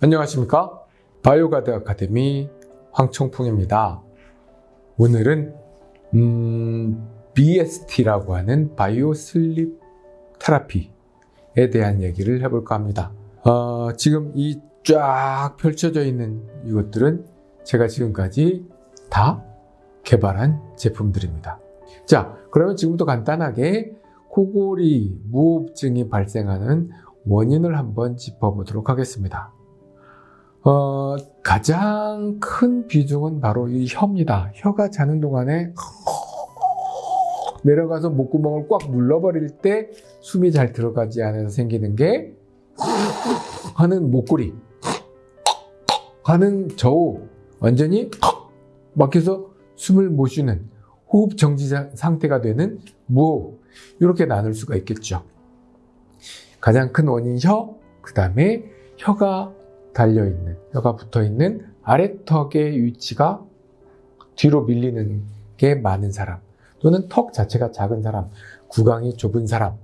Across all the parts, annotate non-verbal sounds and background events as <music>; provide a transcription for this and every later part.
안녕하십니까? 바이오가드 아카데미 황청풍입니다. 오늘은 음, BST라고 하는 bio sleep therapy에 대한 얘기를 해볼까 합니다. 어, 지금 이 쫙 펼쳐져 있는 이것들은 제가 지금까지 다 개발한 제품들입니다. 자, 그러면 지금부터 간단하게 코골이 무호흡증이 발생하는 원인을 한번 짚어보도록 하겠습니다. 어, 가장 큰 비중은 바로 이 혀입니다. 혀가 자는 동안에 <laughs> 내려가서 목구멍을 꽉 눌러버릴 때 숨이 잘 들어가지 않아서 생기는 게 <laughs> 하는 목구리 <laughs> 하는 저우 완전히 막혀서 숨을 못 쉬는 호흡 정지 상태가 되는 무호흡 이렇게 나눌 수가 있겠죠. 가장 큰 원인 혀, 그 다음에 혀가 달려있는, 혀가 붙어있는 아래턱의 위치가 뒤로 밀리는 게 많은 사람, 또는 턱 자체가 작은 사람, 구강이 좁은 사람,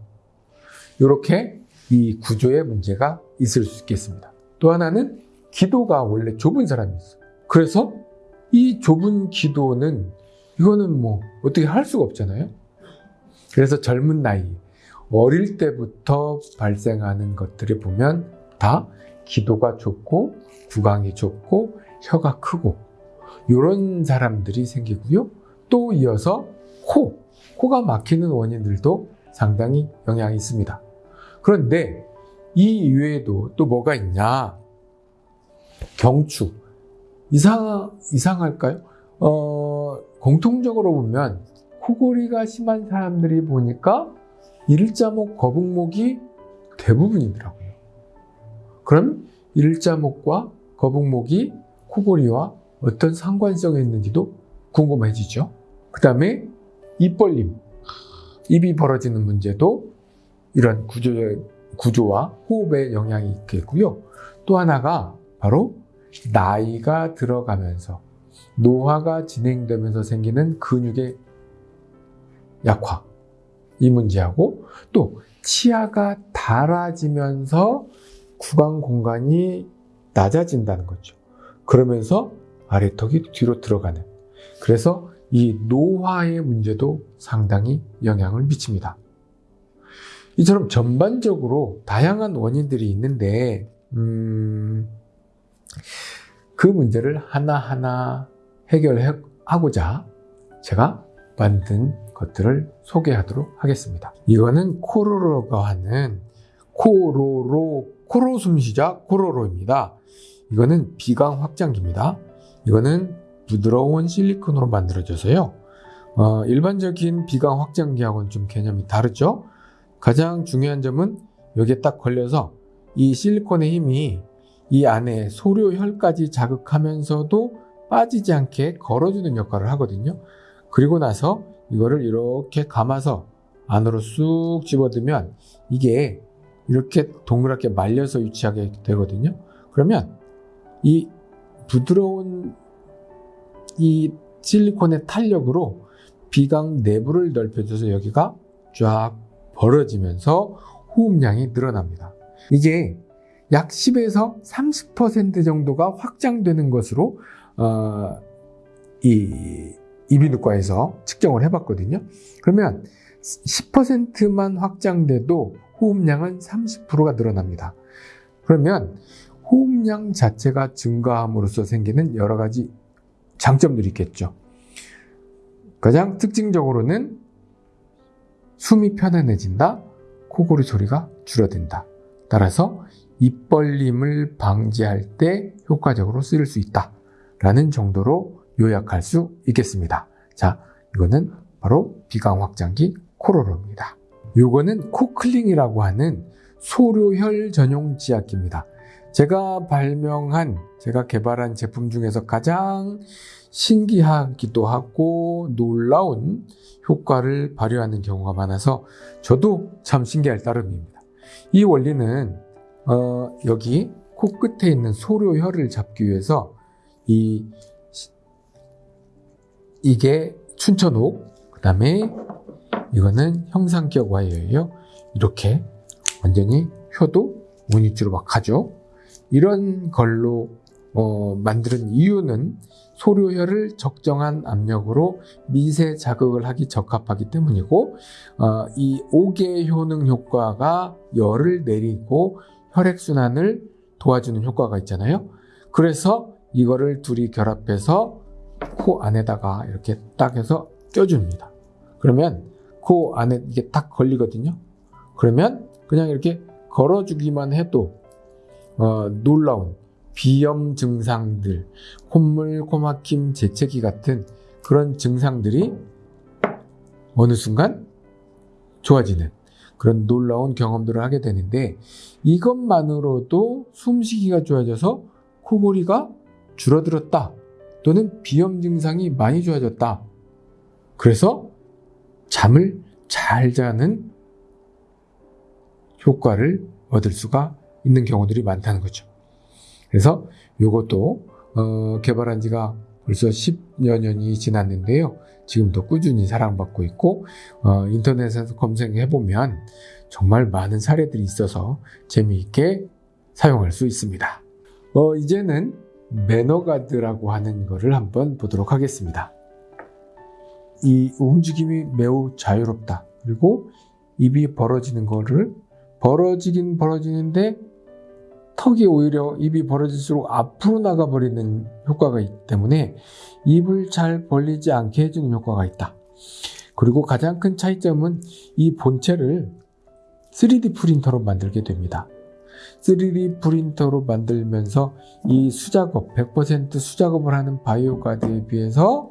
이렇게 이 구조에 문제가 있을 수 있겠습니다. 또 하나는 기도가 원래 좁은 사람이 있어요. 그래서 이 좁은 기도는 이거는 뭐 어떻게 할 수가 없잖아요. 그래서 젊은 나이, 어릴 때부터 발생하는 것들을 보면 다 기도가 좁고 구강이 좁고 혀가 크고 이런 사람들이 생기고요. 또 이어서 코, 코가 막히는 원인들도 상당히 영향이 있습니다. 그런데 이 이외에도 또 뭐가 있냐? 경추. 이상, 이상할까요? 어, 공통적으로 보면 코골이가 심한 사람들이 보니까 일자목, 거북목이 대부분이더라고요. 그럼 일자목과 거북목이 코골이와 어떤 상관성이 있는지도 궁금해지죠. 그 다음에 입 벌림, 입이 벌어지는 문제도 이런 구조, 구조와 호흡에 영향이 있겠고요. 또 하나가 바로 나이가 들어가면서 노화가 진행되면서 생기는 근육의 약화 이 문제하고 또 치아가 닳아지면서 구강 공간이 낮아진다는 거죠. 그러면서 아래턱이 뒤로 들어가는 그래서 이 노화의 문제도 상당히 영향을 미칩니다. 이처럼 전반적으로 다양한 원인들이 있는데 음, 그 문제를 하나하나 해결하고자 제가 만든 것들을 소개하도록 하겠습니다. 이거는 코로로가 하는 코로로, 코로 숨쉬자 코로로입니다. 이거는 비강 확장기입니다. 이거는 부드러운 실리콘으로 만들어져서요. 어, 일반적인 비강 확장기하고는 좀 개념이 다르죠. 가장 중요한 점은 여기에 딱 걸려서 이 실리콘의 힘이 이 안에 소료혈까지 자극하면서도 빠지지 않게 걸어주는 역할을 하거든요. 그리고 나서 이거를 이렇게 감아서 안으로 쑥 집어들면 이게 이렇게 동그랗게 말려서 유치하게 되거든요. 그러면 이 부드러운 이 실리콘의 탄력으로 비강 내부를 넓혀줘서 여기가 쫙 벌어지면서 호흡량이 늘어납니다. 이게 약 10에서 30% 정도가 확장되는 것으로 어, 이 이비인후과에서 측정을 해봤거든요. 그러면 10%만 확장돼도 호흡량은 30%가 늘어납니다. 그러면 호흡량 자체가 증가함으로써 생기는 여러 가지 장점들이 있겠죠. 가장 특징적으로는 숨이 편안해진다, 코골이 소리가 줄어든다. 따라서 입 벌림을 방지할 때 효과적으로 쓰일 수 있다. 라는 정도로 요약할 수 있겠습니다. 자, 이거는 바로 비강 확장기 코로로입니다. 요거는 코클링이라고 하는 소료혈 전용 지압기입니다. 제가 발명한, 제가 개발한 제품 중에서 가장 신기하기도 하고 놀라운 효과를 발휘하는 경우가 많아서 저도 참 신기할 따름입니다. 이 원리는 어, 여기 코끝에 있는 소료혈을 잡기 위해서 이 이게 춘천옥 그 다음에 이거는 형상격 와이어예요 이렇게 완전히 혀도 무늬주로 막 가죠 이런 걸로 어, 만드는 이유는 소료혈을 적정한 압력으로 미세 자극을 하기 적합하기 때문이고 어, 이 옥의 효능 효과가 열을 내리고 혈액순환을 도와주는 효과가 있잖아요. 그래서 이거를 둘이 결합해서 코 안에다가 이렇게 딱 해서 껴줍니다. 그러면 코 안에 이게 딱 걸리거든요. 그러면 그냥 이렇게 걸어주기만 해도 어, 놀라운 비염 증상들, 콧물, 코막힘, 재채기 같은 그런 증상들이 어느 순간 좋아지는 그런 놀라운 경험들을 하게 되는데 이것만으로도 숨쉬기가 좋아져서 코골이가 줄어들었다 또는 비염 증상이 많이 좋아졌다. 그래서 잠을 잘 자는 효과를 얻을 수가 있는 경우들이 많다는 거죠. 그래서 이것도 어, 개발한 지가 벌써 10여 년이 지났는데요. 지금도 꾸준히 사랑받고 있고 어, 인터넷에서 검색해 보면 정말 많은 사례들이 있어서 재미있게 사용할 수 있습니다. 어, 이제는 매너가드라고 하는 것을 한번 보도록 하겠습니다. 이 움직임이 매우 자유롭다. 그리고 입이 벌어지는 거를 벌어지긴 벌어지는데 턱이 오히려 입이 벌어질수록 앞으로 나가버리는 효과가 있기 때문에 입을 잘 벌리지 않게 해주는 효과가 있다. 그리고 가장 큰 차이점은 이 본체를 3D 프린터로 만들게 됩니다. 3D 프린터로 만들면서 이 수작업, 100% 수작업을 하는 바이오 가드에 비해서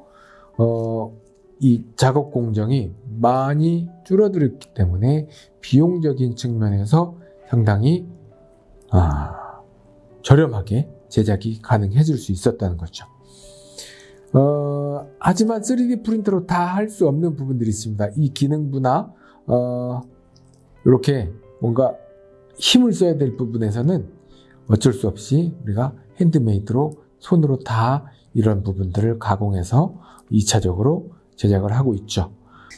어, 이 작업 공정이 많이 줄어들었기 때문에 비용적인 측면에서 상당히 아, 저렴하게 제작이 가능해질 수 있었다는 거죠. 어, 하지만 3D 프린터로 다 할 수 없는 부분들이 있습니다. 이 기능부나 어, 이렇게 뭔가 힘을 써야 될 부분에서는 어쩔 수 없이 우리가 핸드메이드로 손으로 다 이런 부분들을 가공해서 2차적으로 제작을 하고 있죠.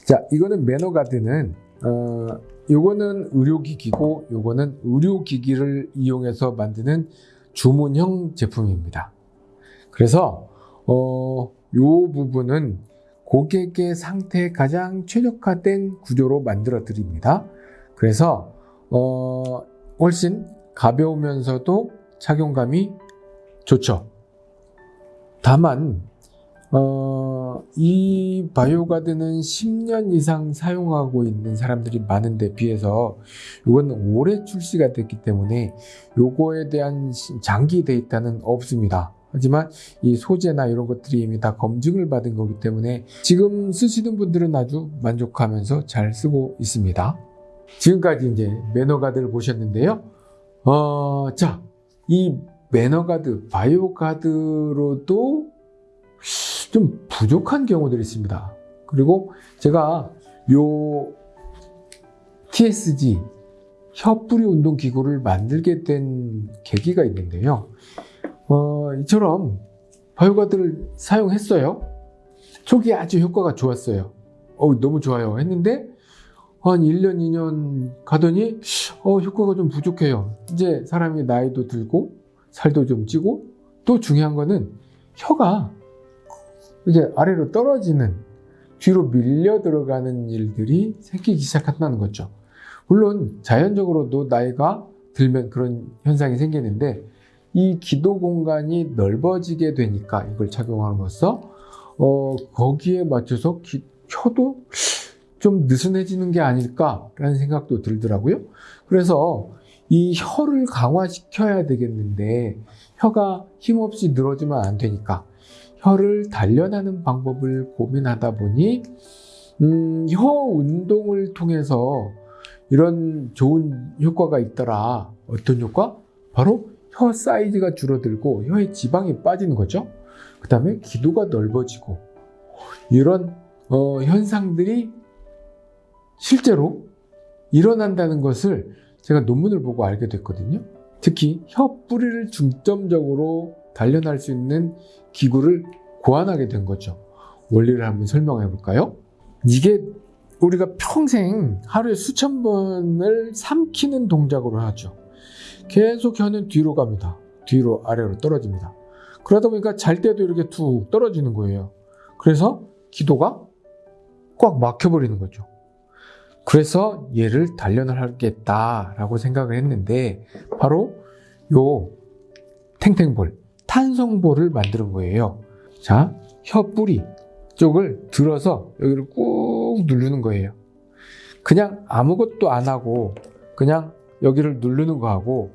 자, 이거는 매너가드는 어, 요거는 의료기기고 요거는 의료기기를 이용해서 만드는 주문형 제품입니다. 그래서 어, 요 부분은 고객의 상태에 가장 최적화된 구조로 만들어 드립니다. 그래서 어, 훨씬 가벼우면서도 착용감이 좋죠. 다만 어, 이 바이오가드는 10년 이상 사용하고 있는 사람들이 많은데 비해서 이건 올해 출시가 됐기 때문에 요거에 대한 장기 데이터는 없습니다. 하지만 이 소재나 이런 것들이 이미 다 검증을 받은 거기 때문에 지금 쓰시는 분들은 아주 만족하면서 잘 쓰고 있습니다. 지금까지 이제 매너가드를 보셨는데요. 어, 자, 이 매너가드, 바이오가드로도 좀 부족한 경우들이 있습니다. 그리고 제가 요 TSG 혀뿌리 운동 기구를 만들게 된 계기가 있는데요. 어, 이처럼 바이오가드를 사용했어요. 초기에 아주 효과가 좋았어요. 어, 너무 좋아요. 했는데 한 1년, 2년 가더니 어, 효과가 좀 부족해요. 이제 사람이 나이도 들고 살도 좀 찌고 또 중요한 거는 혀가 이제 아래로 떨어지는 뒤로 밀려 들어가는 일들이 생기기 시작한다는 거죠. 물론 자연적으로도 나이가 들면 그런 현상이 생기는데 이 기도 공간이 넓어지게 되니까 이걸 착용함으로써 어, 거기에 맞춰서 기, 혀도 좀 느슨해지는 게 아닐까라는 생각도 들더라고요. 그래서 이 혀를 강화시켜야 되겠는데 혀가 힘없이 늘어지면 안 되니까 혀를 단련하는 방법을 고민하다 보니 음, 혀 운동을 통해서 이런 좋은 효과가 있더라. 어떤 효과? 바로 혀 사이즈가 줄어들고 혀의 지방이 빠지는 거죠. 그 다음에 기도가 넓어지고 이런 어, 현상들이 실제로 일어난다는 것을 제가 논문을 보고 알게 됐거든요. 특히 혀 뿌리를 중점적으로 단련할 수 있는 기구를 고안하게 된 거죠. 원리를 한번 설명해 볼까요? 이게 우리가 평생 하루에 수천 번을 삼키는 동작으로 하죠. 계속 혀는 뒤로 갑니다. 뒤로 아래로 떨어집니다. 그러다 보니까 잘 때도 이렇게 툭 떨어지는 거예요. 그래서 기도가 꽉 막혀버리는 거죠. 그래서 얘를 단련을 하겠다라고 생각을 했는데 바로 요 탱탱볼, 탄성볼을 만드는 거예요. 자, 혀 뿌리 쪽을 들어서 여기를 꾹 누르는 거예요. 그냥 아무것도 안 하고 그냥 여기를 누르는 거하고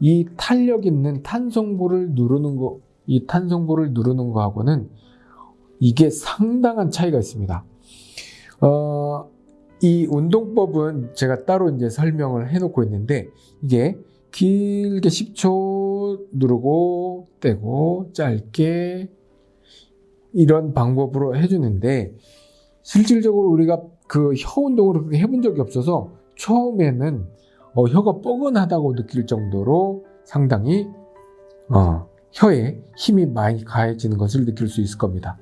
이 탄력 있는 탄성볼을 누르는 거, 이 탄성볼을 누르는 거하고는 이게 상당한 차이가 있습니다. 어, 이 운동법은 제가 따로 이제 설명을 해놓고 있는데 이게 길게 10초 누르고 떼고 짧게 이런 방법으로 해주는데 실질적으로 우리가 그 혀 운동을 그렇게 해본 적이 없어서 처음에는 어, 혀가 뻐근하다고 느낄 정도로 상당히 어, 혀에 힘이 많이 가해지는 것을 느낄 수 있을 겁니다.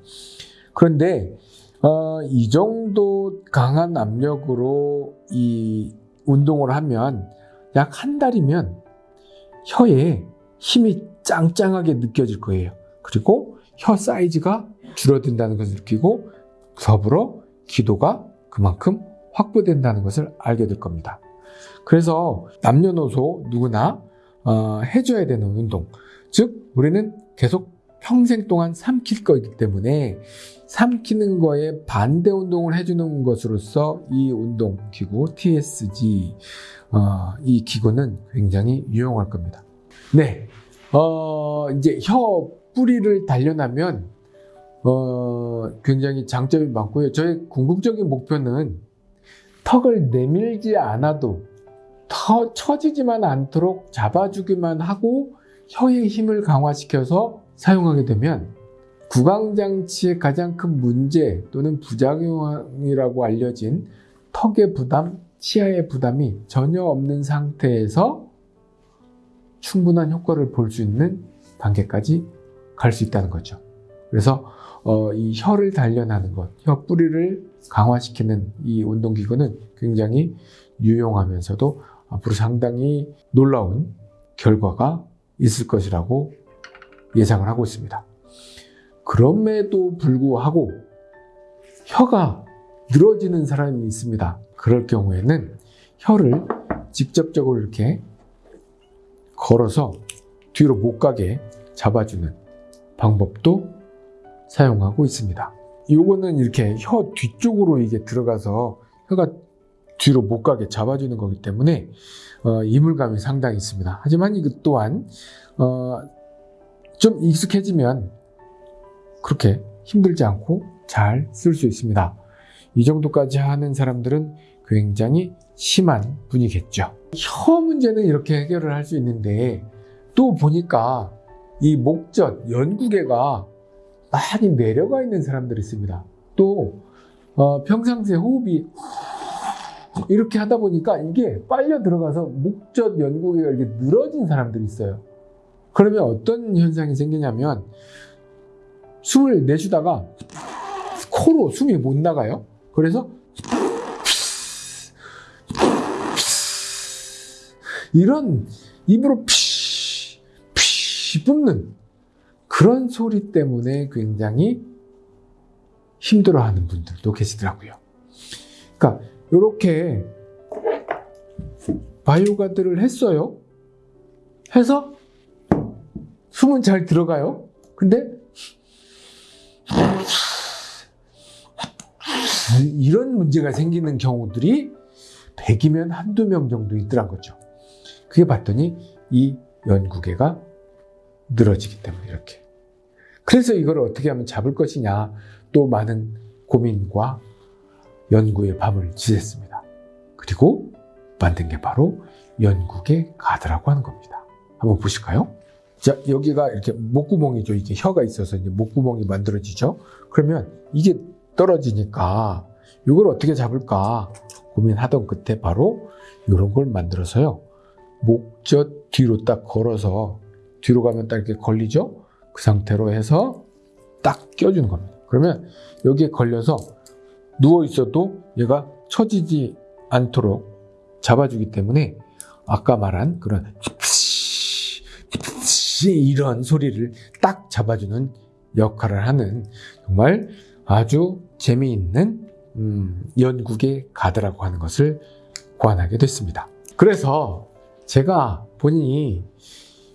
그런데 어, 이 정도 강한 압력으로 이 운동을 하면 약 한 달이면 혀에 힘이 짱짱하게 느껴질 거예요. 그리고 혀 사이즈가 줄어든다는 것을 느끼고 더불어 기도가 그만큼 확보된다는 것을 알게 될 겁니다. 그래서 남녀노소 누구나 어, 해줘야 되는 운동. 즉, 우리는 계속 평생 동안 삼킬 거기 때문에 삼키는 거에 반대 운동을 해주는 것으로서 이 운동 기구 TSG 어, 이 기구는 굉장히 유용할 겁니다. 네, 어, 이제 혀 뿌리를 단련하면 어, 굉장히 장점이 많고요. 저의 궁극적인 목표는 턱을 내밀지 않아도 터 처지지만 않도록 잡아주기만 하고 혀의 힘을 강화시켜서 사용하게 되면 구강장치의 가장 큰 문제 또는 부작용이라고 알려진 턱의 부담, 치아의 부담이 전혀 없는 상태에서 충분한 효과를 볼 수 있는 단계까지 갈 수 있다는 거죠. 그래서 어, 이 혀를 단련하는 것, 혀 뿌리를 강화시키는 이 운동기구는 굉장히 유용하면서도 앞으로 상당히 놀라운 결과가 있을 것이라고 예상을 하고 있습니다. 그럼에도 불구하고 혀가 늘어지는 사람이 있습니다. 그럴 경우에는 혀를 직접적으로 이렇게 걸어서 뒤로 못 가게 잡아주는 방법도 사용하고 있습니다. 이거는 이렇게 혀 뒤쪽으로 이게 들어가서 혀가 뒤로 못 가게 잡아주는 거기 때문에 어, 이물감이 상당히 있습니다. 하지만 이것 또한 어, 좀 익숙해지면 그렇게 힘들지 않고 잘 쓸 수 있습니다. 이 정도까지 하는 사람들은 굉장히 심한 분이겠죠. 혀 문제는 이렇게 해결을 할 수 있는데 또 보니까 이 목젖, 연구개가 많이 내려가 있는 사람들이 있습니다. 또 어, 평상시에 호흡이 이렇게 하다 보니까 이게 빨려 들어가서 목젖 연구개가 이렇게 늘어진 사람들이 있어요. 그러면 어떤 현상이 생기냐면 숨을 내쉬다가 코로 숨이 못 나가요. 그래서 이런 입으로 피, 피 뿜는 그런 소리 때문에 굉장히 힘들어하는 분들도 계시더라고요. 그러니까 이렇게 바이오가드를 했어요. 해서 숨은 잘 들어가요. 근데 이런 문제가 생기는 경우들이 100이면 한두 명 정도 있더란 거죠. 그게 봤더니 이 연구개가 늘어지기 때문에 이렇게. 그래서 이걸 어떻게 하면 잡을 것이냐 또 많은 고민과 연구의 밤을 지냈습니다. 그리고 만든 게 바로 연구개 가드라고 하는 겁니다. 한번 보실까요? 자, 여기가 이렇게 목구멍이죠. 이게 혀가 있어서 이제 목구멍이 만들어지죠. 그러면 이게 떨어지니까 이걸 어떻게 잡을까 고민하던 끝에 바로 이런 걸 만들어서요. 목젖 뒤로 딱 걸어서 뒤로 가면 딱 이렇게 걸리죠? 그 상태로 해서 딱 껴주는 겁니다. 그러면 여기에 걸려서 누워 있어도 얘가 처지지 않도록 잡아주기 때문에 아까 말한 그런 지 이런 소리를 딱 잡아주는 역할을 하는 정말 아주 재미있는 음, 연구계 가드라고 하는 것을 고안하게 됐습니다. 그래서 제가 본인이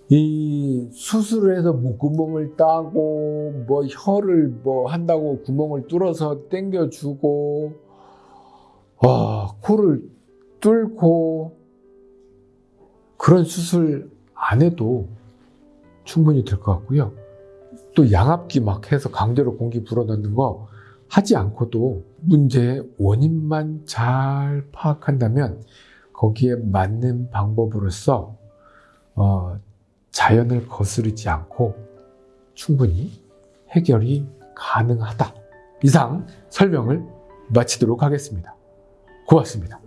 이 수술을 해서 목구멍을 따고 뭐 혀를 뭐 한다고 구멍을 뚫어서 당겨주고 와 코를 뚫고 그런 수술 안 해도 충분히 될 것 같고요. 또 양압기 막 해서 강제로 공기 불어넣는 거 하지 않고도 문제의 원인만 잘 파악한다면 거기에 맞는 방법으로서 어, 자연을 거스르지 않고 충분히 해결이 가능하다. 이상 설명을 마치도록 하겠습니다. 고맙습니다.